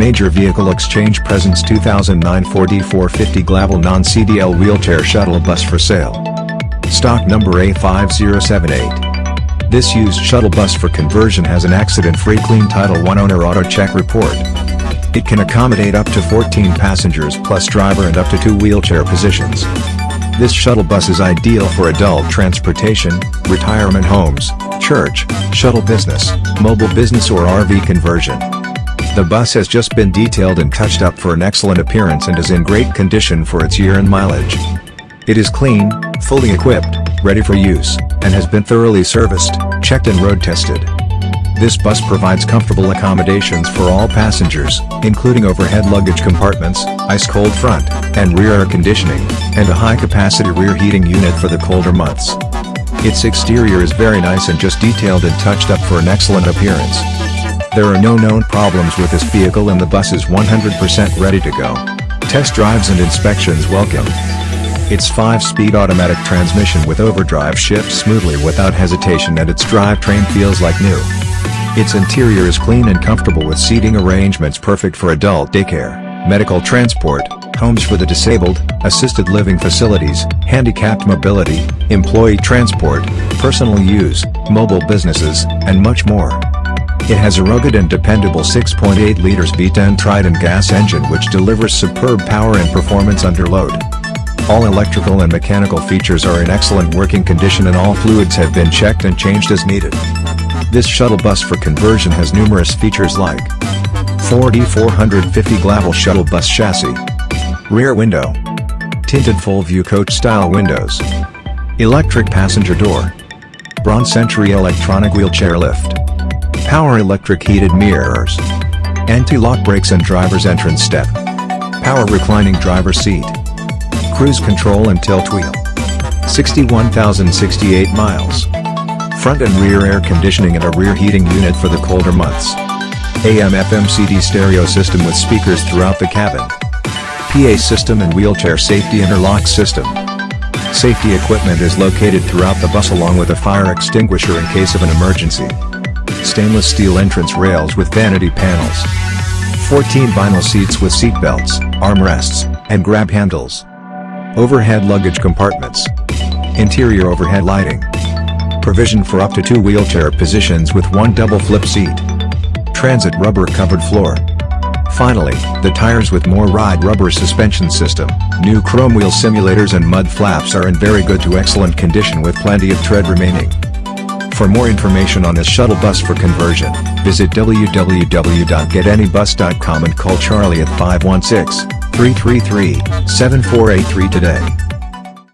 Major Vehicle Exchange presents 2009 Ford E450 Glaval non-CDL wheelchair shuttle bus for sale. Stock number A5078. This used shuttle bus for conversion has an accident-free clean Title I owner auto check report. It can accommodate up to 14 passengers plus driver and up to two wheelchair positions. This shuttle bus is ideal for adult transportation, retirement homes, church, shuttle business, mobile business or RV conversion. The bus has just been detailed and touched up for an excellent appearance and is in great condition for its year and mileage. It is clean, fully equipped, ready for use, and has been thoroughly serviced, checked and road tested. This bus provides comfortable accommodations for all passengers, including overhead luggage compartments, ice-cold front and rear air conditioning, and a high-capacity rear heating unit for the colder months. Its exterior is very nice and just detailed and touched up for an excellent appearance. There are no known problems with this vehicle and the bus is 100% ready to go. Test drives and inspections welcome. Its 5-speed automatic transmission with overdrive shifts smoothly without hesitation and its drivetrain feels like new. Its interior is clean and comfortable with seating arrangements perfect for adult daycare, medical transport, homes for the disabled, assisted living facilities, handicapped mobility, employee transport, personal use, mobile businesses, and much more. It has a rugged and dependable 6.8 liters V10 Triton gas engine which delivers superb power and performance under load. All electrical and mechanical features are in excellent working condition and all fluids have been checked and changed as needed. This shuttle bus for conversion has numerous features like Ford E450 Glaval shuttle bus chassis, rear window, tinted full view coach style windows, electric passenger door, Braun Century electronic wheelchair lift, power electric heated mirrors, anti-lock brakes and driver's entrance step, power reclining driver seat, cruise control and tilt wheel, 61,068 miles, front and rear air conditioning and a rear heating unit for the colder months. AM FM CD stereo system with speakers throughout the cabin. PA system and wheelchair safety interlock system. Safety equipment is located throughout the bus along with a fire extinguisher in case of an emergency. Stainless steel entrance rails with vanity panels. 14 vinyl seats with seat belts, armrests, and grab handles. Overhead luggage compartments. Interior overhead lighting. Provision for up to two wheelchair positions with one double flip seat. Transit rubber covered floor. Finally, the tires with more ride rubber suspension system, new chrome wheel simulators and mud flaps are in very good to excellent condition with plenty of tread remaining. For more information on this shuttle bus for conversion, visit www.getanybus.com and call Charlie at 516-333-7483 today.